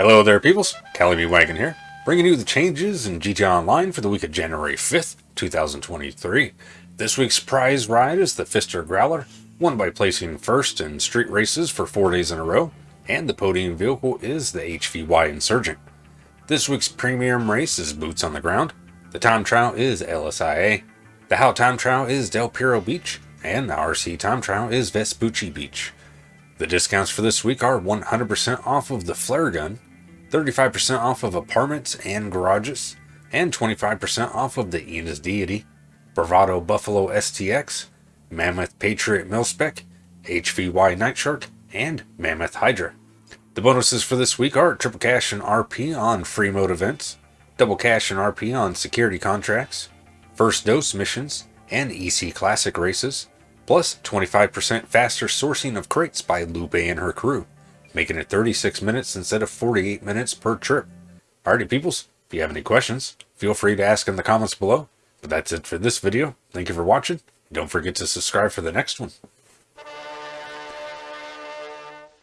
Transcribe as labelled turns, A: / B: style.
A: Hello there, peoples. Cali Wagon here, bringing you the changes in GTA Online for the week of January 5th, 2023. This week's prize ride is the Pfister Growler, won by placing first in street races for four days in a row, and the podium vehicle is the HVY Insurgent. This week's premium race is Boots on the Ground, the time trial is LSIA, the How time trial is Del Perro Beach, and the RC time trial is Vespucci Beach. The discounts for this week are 100% off of the flare gun, 35% off of apartments and garages, and 25% off of the Enus Deity, Bravado Buffalo STX, Mammoth Patriot Milspec, HVY Nightshark, and Mammoth Hydra. The bonuses for this week are triple cash and RP on free mode events, double cash and RP on security contracts, first dose missions, and EC Classic races, plus 25% faster sourcing of crates by Lupe and her crew making it 36 minutes instead of 48 minutes per trip. Alrighty peoples, if you have any questions, feel free to ask in the comments below. But that's it for this video. Thank you for watching. Don't forget to subscribe for the next one.